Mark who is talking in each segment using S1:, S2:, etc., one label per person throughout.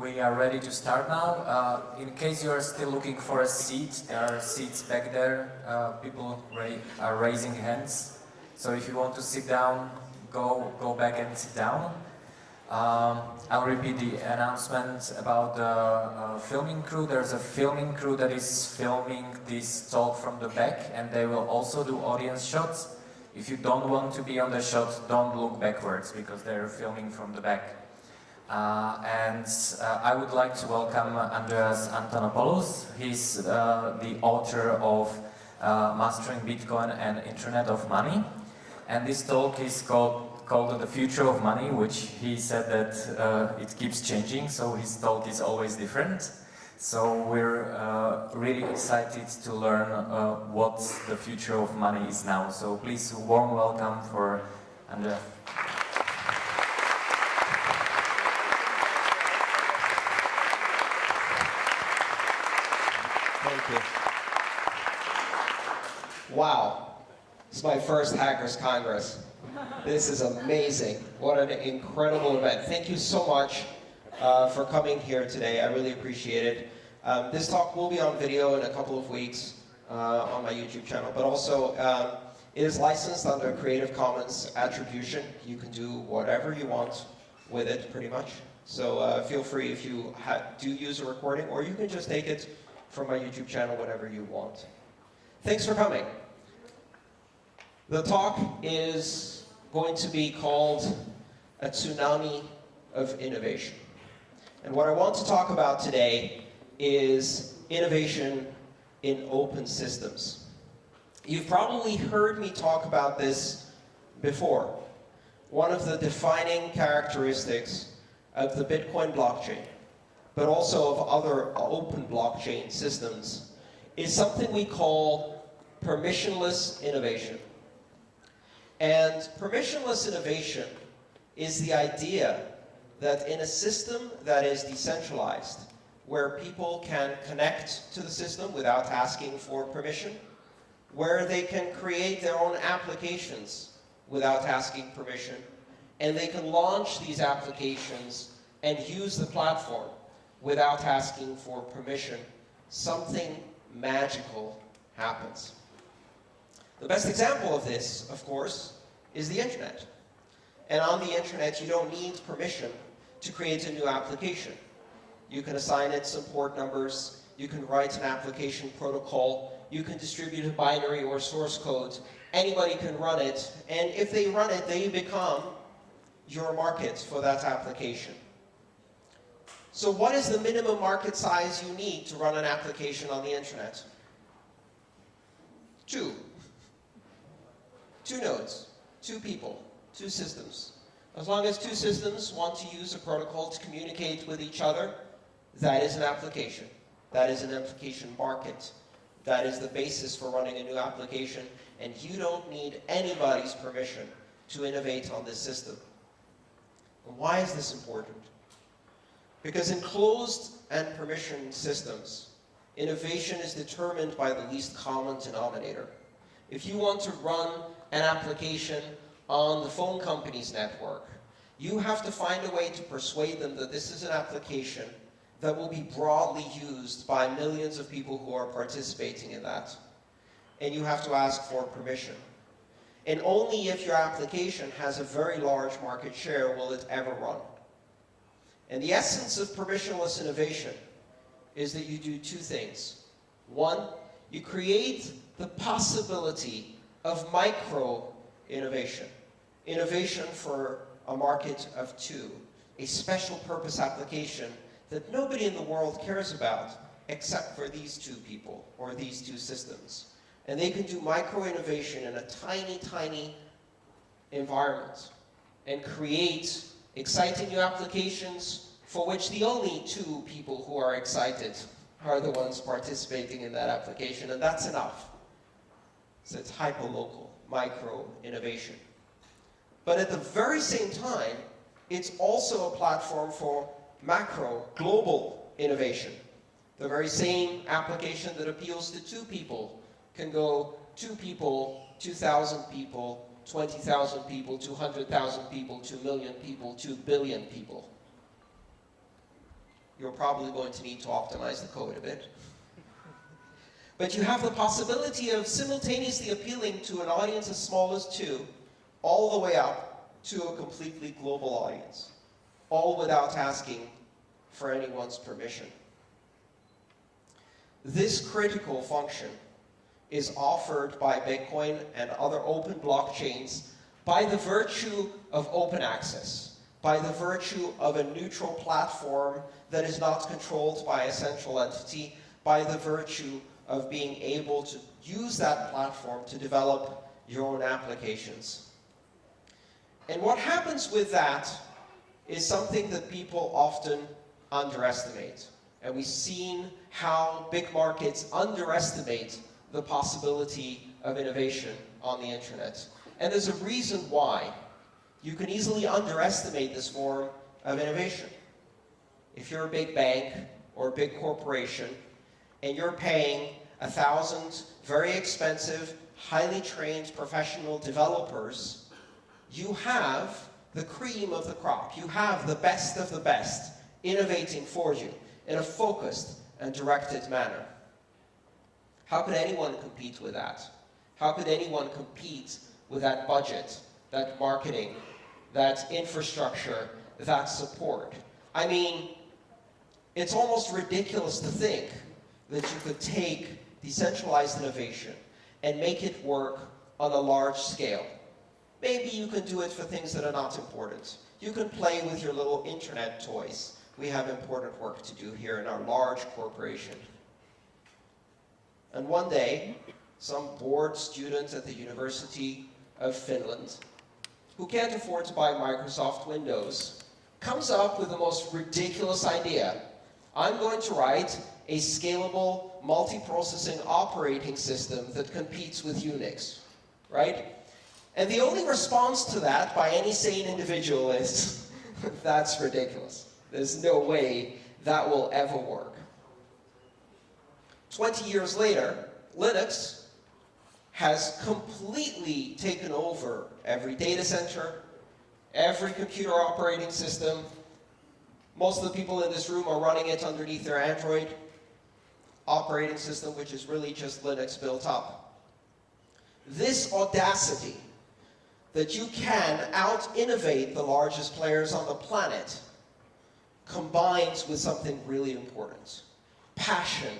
S1: We are ready to start now. Uh, in case you are still looking for a seat, there are seats back there. Uh, people ra are raising hands. So if you want to sit down, go, go back and sit down. Um, I'll repeat the announcement about the uh, filming crew. There's a filming crew that is filming this talk from the back and they will also do audience shots. If you don't want to be on the shot, don't look backwards because they're filming from the back. Uh, and uh, I would like to welcome Andreas Antonopoulos. He's uh, the author of uh, Mastering Bitcoin and Internet of Money. And this talk is called, called The Future of Money, which he said that uh, it keeps changing, so his talk is always different. So we're uh, really excited to learn what the future of money is now. So please, warm welcome for Andreas.
S2: Thank you. Wow. This is my first Hackers Congress. This is amazing. What an incredible event. Thank you so much uh, for coming here today. I really appreciate it. Um, this talk will be on video in a couple of weeks uh, on my YouTube channel, but also um, it is licensed under Creative Commons Attribution. You can do whatever you want with it, pretty much. So uh, feel free if you do use a recording, or you can just take it from my YouTube channel whenever you want. Thanks for coming. The talk is going to be called A Tsunami of Innovation. And what I want to talk about today is innovation in open systems. You've probably heard me talk about this before. One of the defining characteristics of the Bitcoin blockchain but also of other open blockchain systems, is something we call permissionless innovation. And permissionless innovation is the idea that in a system that is decentralized, where people can connect to the system without asking for permission, where they can create their own applications without asking permission, and they can launch these applications and use the platform without asking for permission, something magical happens. The best example of this, of course, is the internet. And on the internet, you don't need permission to create a new application. You can assign it some port numbers, you can write an application protocol, you can distribute a binary or source code, anybody can run it, and if they run it, they become your market for that application. So what is the minimum market size you need to run an application on the internet? Two. Two nodes, two people, two systems. As long as two systems want to use a protocol to communicate with each other, that is an application. That is an application market. That is the basis for running a new application, and you don't need anybody's permission to innovate on this system. And why is this important? Because in closed and permission systems, innovation is determined by the least common denominator. If you want to run an application on the phone company's network, you have to find a way to persuade them that this is an application that will be broadly used by millions of people who are participating in that. And you have to ask for permission. And only if your application has a very large market share will it ever run. And the essence of permissionless innovation is that you do two things. One, you create the possibility of micro innovation. Innovation for a market of two. A special purpose application that nobody in the world cares about except for these two people or these two systems. And they can do micro innovation in a tiny, tiny environment and create exciting new applications for which the only two people who are excited are the ones participating in that application, and that's enough. So it's hyperlocal, micro innovation. But at the very same time, it's also a platform for macro, global innovation. The very same application that appeals to two people can go two people, 2,000 people, 20,000 people, 200,000 people, 2 million people, 2 billion people. You're probably going to need to optimize the code a bit. But you have the possibility of simultaneously appealing to an audience as small as two, all the way up to a completely global audience, all without asking for anyone's permission. This critical function is offered by Bitcoin and other open blockchains by the virtue of open access, by the virtue of a neutral platform that is not controlled by a central entity, by the virtue of being able to use that platform to develop your own applications. And what happens with that is something that people often underestimate. And we've seen how big markets underestimate the possibility of innovation on the internet. And there's a reason why. You can easily underestimate this form of innovation. If you're a big bank or a big corporation and you're paying a thousand very expensive, highly trained professional developers, you have the cream of the crop. You have the best of the best innovating for you in a focused and directed manner. How could anyone compete with that? How could anyone compete with that budget, that marketing, that infrastructure, that support? I mean, it's almost ridiculous to think that you could take decentralized innovation and make it work on a large scale. Maybe you can do it for things that are not important. You can play with your little internet toys. We have important work to do here in our large corporation. And one day, some bored student at the University of Finland, who can't afford to buy Microsoft Windows, comes up with the most ridiculous idea. I'm going to write a scalable, multi-processing operating system that competes with Unix, right? And the only response to that by any sane individual is, that's ridiculous. There's no way that will ever work. 20 years later, Linux has completely taken over every data center, every computer operating system. Most of the people in this room are running it underneath their Android operating system, which is really just Linux built up. This audacity that you can out-innovate the largest players on the planet combines with something really important. Passion,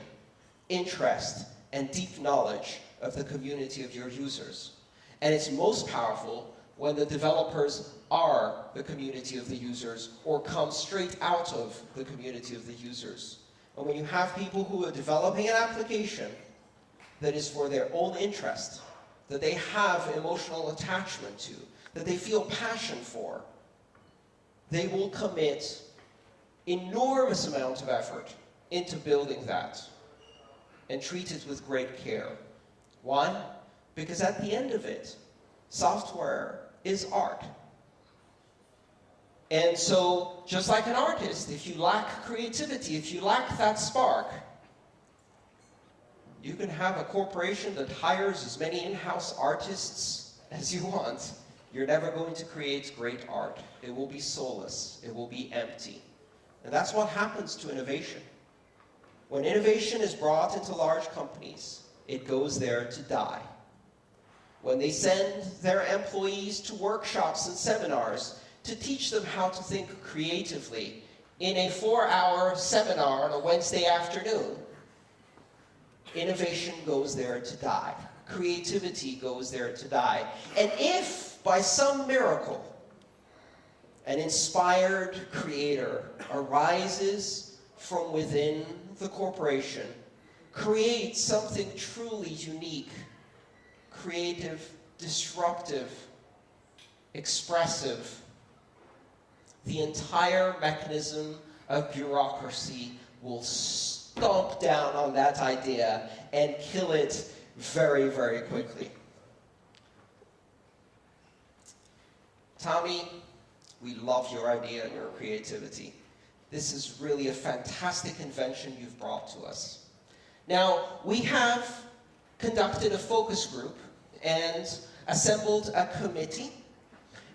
S2: interest, and deep knowledge of the community of your users. And it's most powerful when the developers are the community of the users or come straight out of the community of the users. When you have people who are developing an application that is for their own interest, that they have emotional attachment to, that they feel passion for, they will commit enormous amount of effort into building that and treat it with great care. Why? Because at the end of it, software is art. And so, just like an artist, if you lack creativity, if you lack that spark, you can have a corporation that hires as many in-house artists as you want. You're never going to create great art. It will be soulless. It will be empty. And that's what happens to innovation. When innovation is brought into large companies, it goes there to die. When they send their employees to workshops and seminars to teach them how to think creatively in a four-hour seminar on a Wednesday afternoon, innovation goes there to die. Creativity goes there to die. And if, by some miracle, an inspired creator arises from within the corporation, creates something truly unique, creative, disruptive, expressive, the entire mechanism of bureaucracy will stomp down on that idea and kill it very, very quickly. Tommy, we love your idea and your creativity. This is really a fantastic invention you've brought to us. Now, we have conducted a focus group and assembled a committee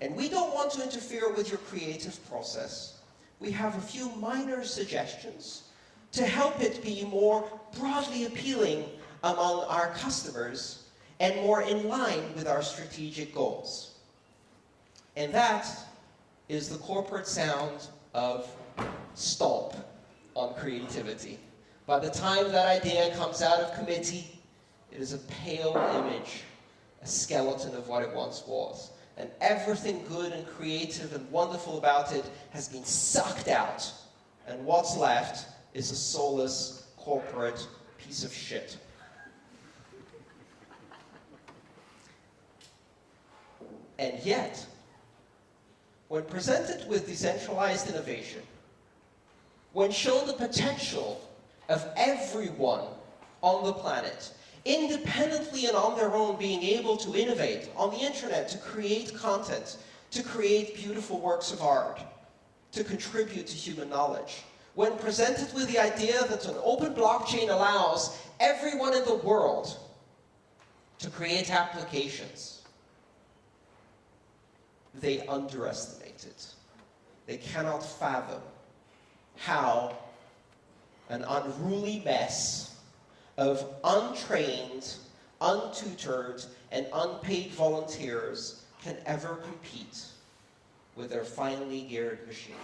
S2: and we don't want to interfere with your creative process, we have a few minor suggestions to help it be more broadly appealing among our customers and more in line with our strategic goals. And that is the corporate sound of stomp on creativity. By the time that idea comes out of committee, it is a pale image, a skeleton of what it once was. And everything good and creative and wonderful about it has been sucked out. And what's left is a soulless corporate piece of shit. And yet, when presented with decentralized innovation, when shown the potential of everyone on the planet, independently and on their own being able to innovate on the internet, to create content, to create beautiful works of art, to contribute to human knowledge. When presented with the idea that an open blockchain allows everyone in the world to create applications, they underestimate it. They cannot fathom how an unruly mess of untrained, untutored, and unpaid volunteers can ever compete with their finely geared machine.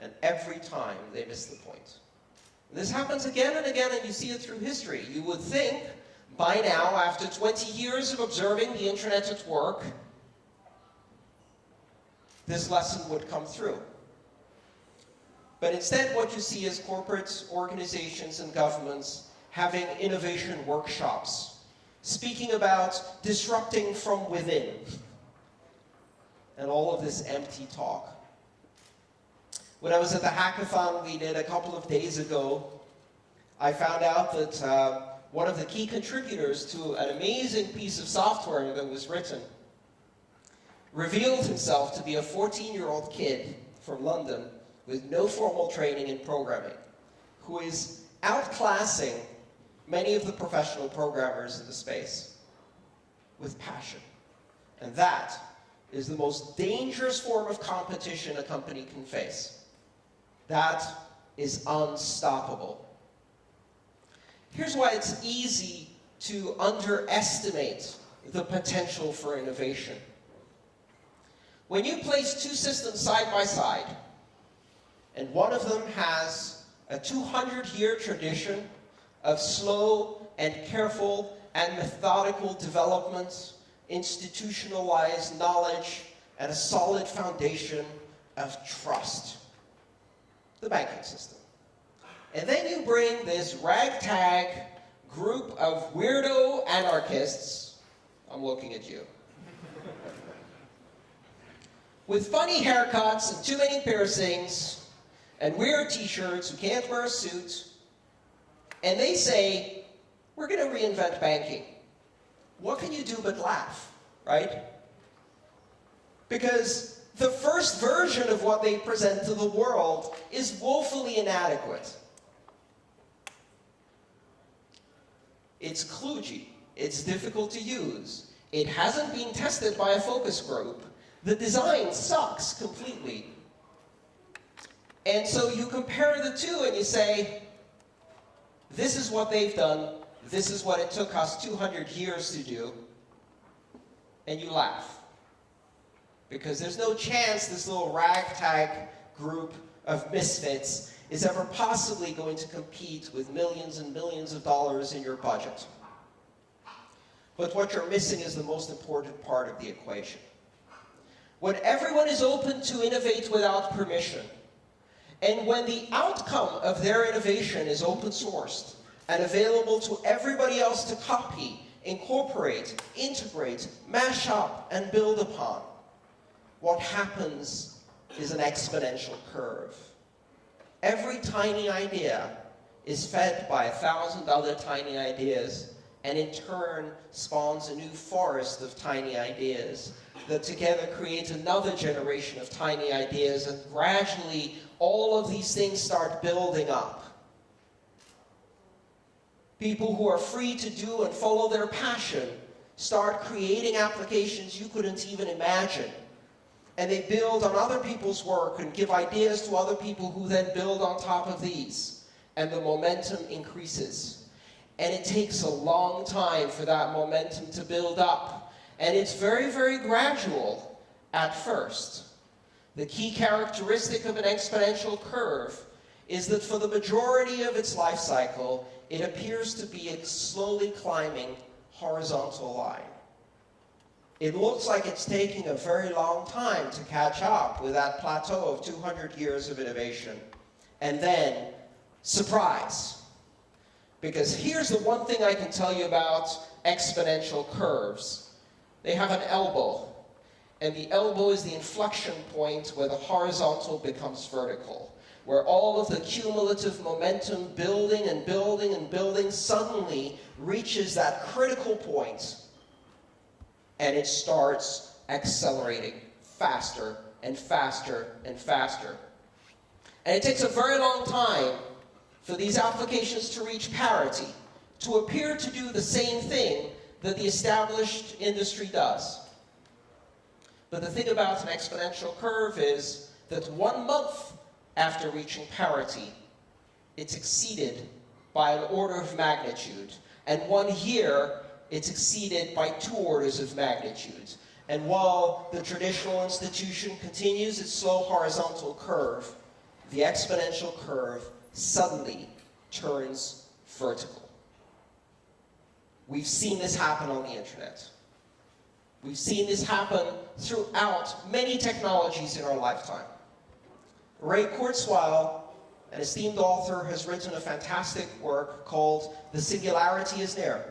S2: And every time they miss the point. This happens again and again, and you see it through history. You would think by now, after 20 years of observing the internet at work, this lesson would come through. But instead, what you see is corporates, organizations and governments having innovation workshops, speaking about disrupting from within, and all of this empty talk. When I was at the hackathon we did a couple of days ago, I found out that uh, one of the key contributors to an amazing piece of software that was written revealed himself to be a 14-year-old kid from London with no formal training in programming, who is outclassing many of the professional programmers in the space with passion. And that is the most dangerous form of competition a company can face. That is unstoppable. Here's why it's easy to underestimate the potential for innovation. When you place two systems side by side, and one of them has a 200-year tradition of slow and careful and methodical development, institutionalized knowledge, and a solid foundation of trust. The banking system. And then you bring this ragtag group of weirdo anarchists, I'm looking at you, with funny haircuts and too many piercings and weird t-shirts who can't wear suits, and they say, we're going to reinvent banking. What can you do but laugh, right? Because the first version of what they present to the world is woefully inadequate. It's kludgy. It's difficult to use. It hasn't been tested by a focus group. The design sucks completely. And so you compare the two and you say, this is what they've done, this is what it took us 200 years to do, and you laugh. Because there's no chance this little ragtag group of misfits is ever possibly going to compete with millions and millions of dollars in your budget. But what you're missing is the most important part of the equation. When everyone is open to innovate without permission, and when the outcome of their innovation is open sourced and available to everybody else to copy, incorporate, integrate, mash up, and build upon, what happens is an exponential curve. Every tiny idea is fed by a thousand other tiny ideas and in turn spawns a new forest of tiny ideas that together create another generation of tiny ideas and gradually all of these things start building up. People who are free to do and follow their passion start creating applications you couldn't even imagine and they build on other people's work and give ideas to other people who then build on top of these. And the momentum increases. And it takes a long time for that momentum to build up. And it's very, very gradual at first. The key characteristic of an exponential curve is that for the majority of its life cycle, it appears to be a slowly climbing horizontal line. It looks like it's taking a very long time to catch up with that plateau of 200 years of innovation. And then, surprise. Because here's the one thing I can tell you about exponential curves. They have an elbow. And the elbow is the inflection point where the horizontal becomes vertical. Where all of the cumulative momentum building and building and building suddenly reaches that critical point and it starts accelerating faster and faster and faster. And it takes a very long time for these applications to reach parity, to appear to do the same thing that the established industry does. But the thing about an exponential curve is that one month after reaching parity, it's exceeded by an order of magnitude. And one year, it's exceeded by two orders of magnitude. And while the traditional institution continues its slow horizontal curve, the exponential curve suddenly turns vertical. We've seen this happen on the internet. We've seen this happen throughout many technologies in our lifetime. Ray Kurzweil, an esteemed author, has written a fantastic work called The Singularity is Near.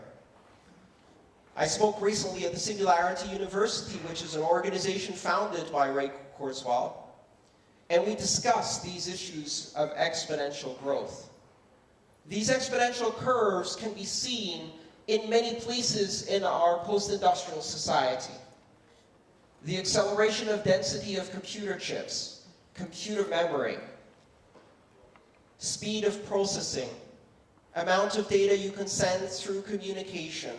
S2: I spoke recently at the Singularity University, which is an organization founded by Ray Kurzweil, and we discussed these issues of exponential growth. These exponential curves can be seen in many places in our post-industrial society. The acceleration of density of computer chips, computer memory, speed of processing, amount of data you can send through communication,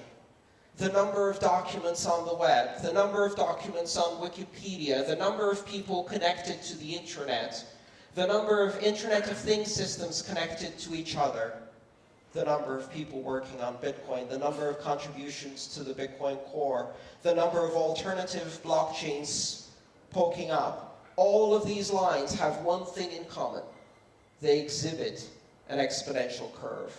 S2: the number of documents on the web, the number of documents on Wikipedia, the number of people connected to the internet, the number of Internet of Things systems connected to each other, the number of people working on Bitcoin, the number of contributions to the Bitcoin core, the number of alternative blockchains poking up. All of these lines have one thing in common. They exhibit an exponential curve.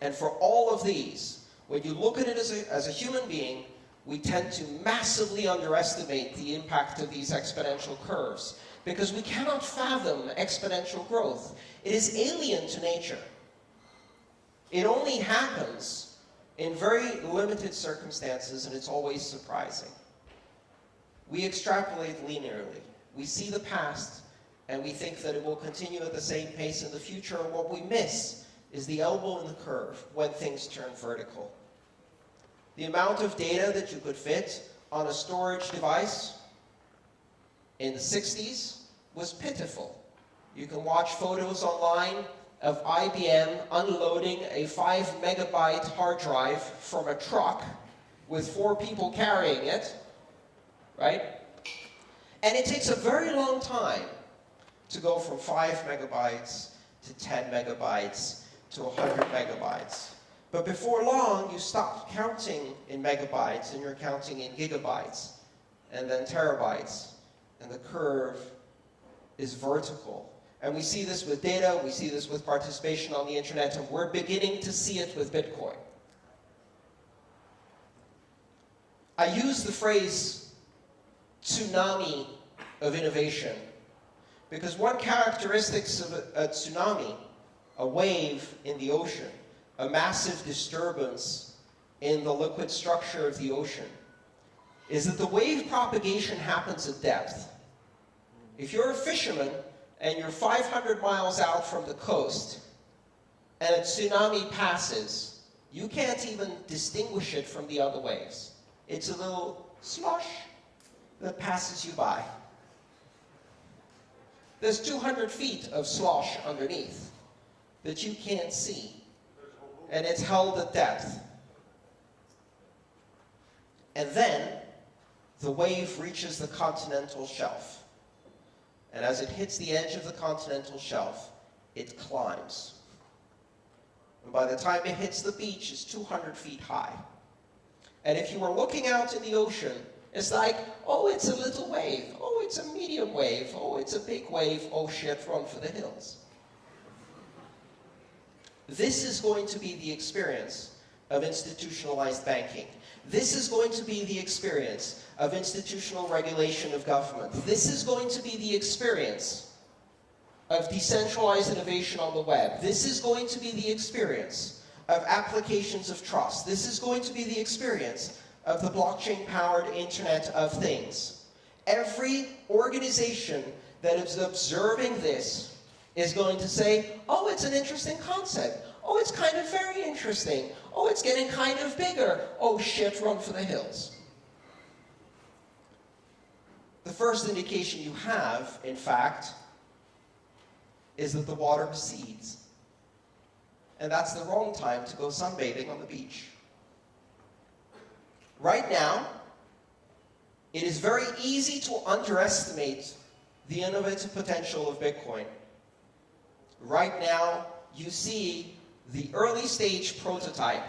S2: And for all of these, when you look at it as a, as a human being, we tend to massively underestimate the impact of these exponential curves because we cannot fathom exponential growth. It is alien to nature. It only happens in very limited circumstances and it's always surprising. We extrapolate linearly. We see the past and we think that it will continue at the same pace in the future and what we miss is the elbow in the curve when things turn vertical. The amount of data that you could fit on a storage device in the 60s was pitiful. You can watch photos online of IBM unloading a 5 megabyte hard drive from a truck with four people carrying it, right? And it takes a very long time to go from 5 megabytes to 10 megabytes to 100 megabytes. But before long, you stop counting in megabytes and you're counting in gigabytes and then terabytes. And the curve is vertical. And we see this with data, we see this with participation on the internet, and we're beginning to see it with Bitcoin. I use the phrase tsunami of innovation because one characteristic of a, a tsunami, a wave in the ocean, a massive disturbance in the liquid structure of the ocean is that the wave propagation happens at depth. If you're a fisherman and you're 500 miles out from the coast and a tsunami passes, you can't even distinguish it from the other waves. It's a little slosh that passes you by. There's 200 feet of slosh underneath that you can't see and it's held at depth. And then the wave reaches the continental shelf. And as it hits the edge of the continental shelf, it climbs. And by the time it hits the beach, it's 200 feet high. And if you were looking out in the ocean, it's like, oh, it's a little wave. Oh, it's a medium wave. Oh, it's a big wave. Oh, shit, run for the hills. This is going to be the experience of institutionalized banking. This is going to be the experience of institutional regulation of government. This is going to be the experience of decentralized innovation on the web. This is going to be the experience of applications of trust. This is going to be the experience of the blockchain-powered Internet of Things. Every organization that is observing this is going to say, oh, it's an interesting concept. Oh, it's kind of very interesting. Oh, it's getting kind of bigger. Oh, shit, run for the hills. The first indication you have, in fact, is that the water recedes. And that's the wrong time to go sunbathing on the beach. Right now, it is very easy to underestimate the innovative potential of Bitcoin. Right now, you see the early stage prototype.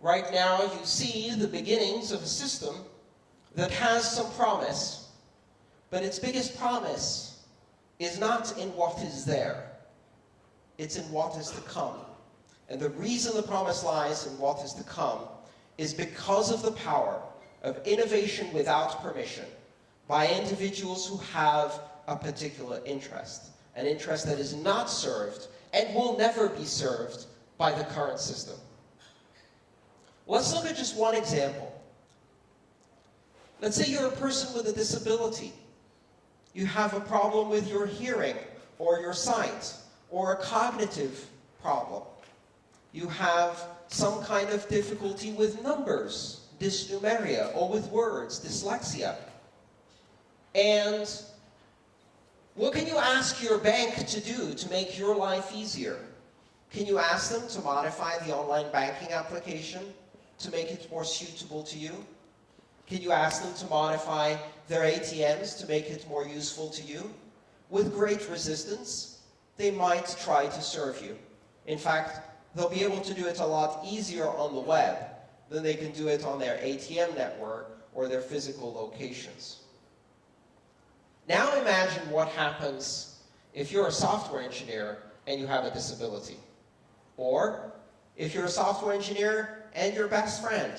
S2: Right now, you see the beginnings of a system that has some promise, but its biggest promise is not in what is there. It's in what is to come. And the reason the promise lies in what is to come is because of the power of innovation without permission by individuals who have a particular interest, an interest that is not served and will never be served by the current system. Let's look at just one example. Let's say you're a person with a disability. You have a problem with your hearing or your sight or a cognitive problem. You have some kind of difficulty with numbers, dysnumeria, or with words, dyslexia. And what can you ask your bank to do to make your life easier? Can you ask them to modify the online banking application to make it more suitable to you? Can you ask them to modify their ATMs to make it more useful to you? With great resistance, they might try to serve you. In fact, they'll be able to do it a lot easier on the web than they can do it on their ATM network or their physical locations. Now imagine what happens if you're a software engineer and you have a disability. Or if you're a software engineer and your best friend,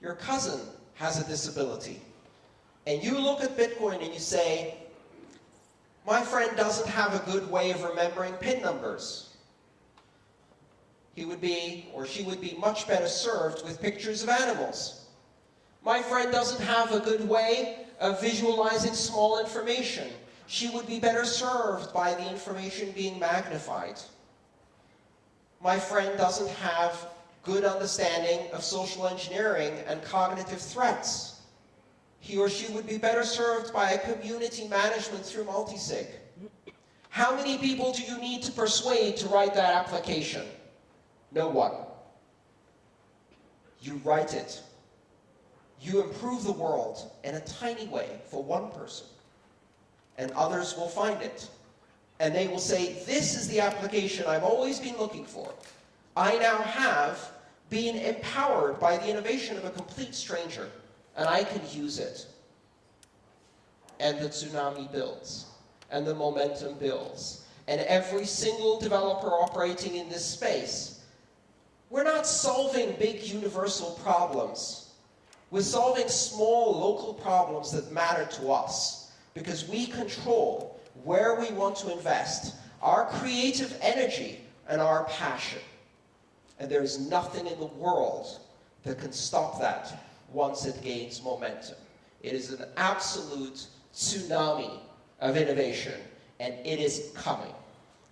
S2: your cousin has a disability. And you look at Bitcoin and you say, my friend doesn't have a good way of remembering PIN numbers he would be, or she would be much better served with pictures of animals. My friend doesn't have a good way of visualizing small information. She would be better served by the information being magnified. My friend doesn't have good understanding of social engineering and cognitive threats. He or she would be better served by a community management through multisig. How many people do you need to persuade to write that application? No one. You write it. You improve the world in a tiny way for one person. And others will find it. And they will say, this is the application I've always been looking for. I now have been empowered by the innovation of a complete stranger, and I can use it. And the tsunami builds, and the momentum builds. And every single developer operating in this space we're not solving big universal problems. We're solving small local problems that matter to us because we control where we want to invest our creative energy and our passion. And there is nothing in the world that can stop that once it gains momentum. It is an absolute tsunami of innovation, and it is coming.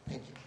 S2: Thank you.